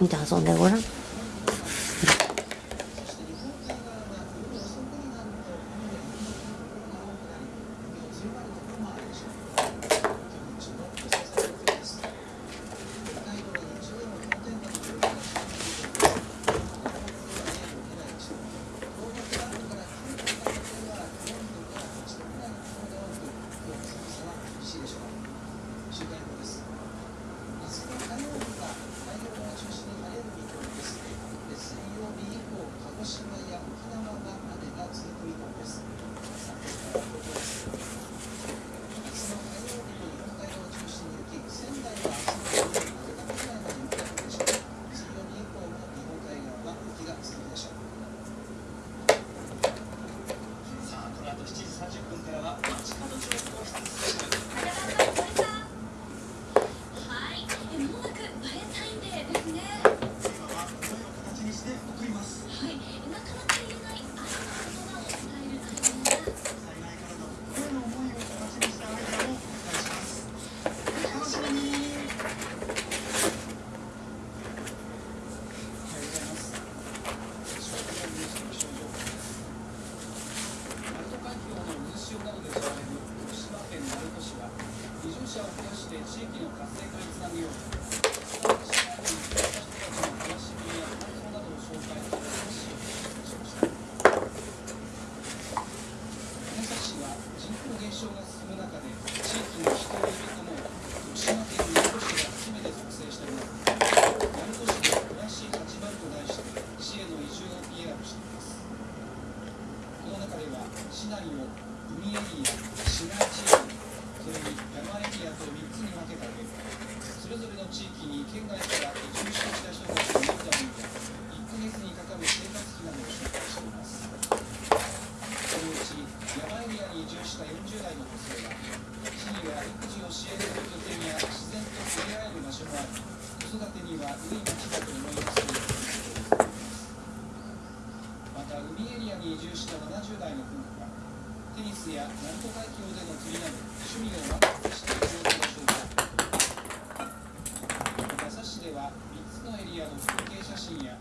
見て遊んでごらん。宿舎をやして地域の活性化につなげよう人たちの暮らし環境などを紹介するしましたは人口減少が進む中で地域の人を呼込もう島県名護市が初めて作成したもの鳴門市で暮らしい8番と題して市への移住を PR していますこの中では市内を海エリア市街地の地域に県外から移住してきた人たちを見るためで1ヶ月にかかる生活費などを紹介していますそのうち山エリアに移住した40代の女性は市には育児を支援する拠点や自然と触れ合える場所もあり子育てには海がだと思いますまた海エリアに移住した70代の夫婦はテニスや鳴門海峡での釣りなど趣味を満喫している状態のエリアの風景写真や